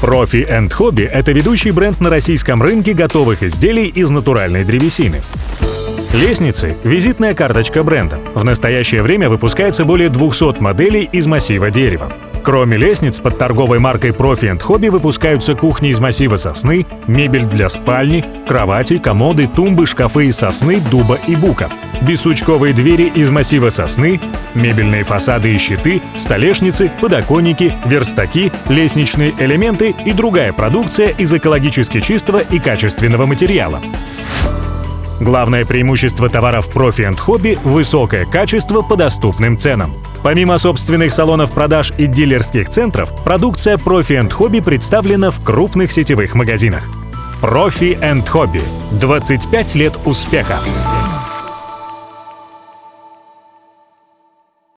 Profi Hobby — это ведущий бренд на российском рынке готовых изделий из натуральной древесины. Лестницы — визитная карточка бренда. В настоящее время выпускается более 200 моделей из массива дерева. Кроме лестниц, под торговой маркой Profi Hobby выпускаются кухни из массива сосны, мебель для спальни, кровати, комоды, тумбы, шкафы из сосны, дуба и бука, бесучковые двери из массива сосны, мебельные фасады и щиты, столешницы, подоконники, верстаки, лестничные элементы и другая продукция из экологически чистого и качественного материала. Главное преимущество товаров Profi Hobby – высокое качество по доступным ценам. Помимо собственных салонов продаж и дилерских центров, продукция Profi Hobby представлена в крупных сетевых магазинах. Profi Hobby. 25 лет успеха.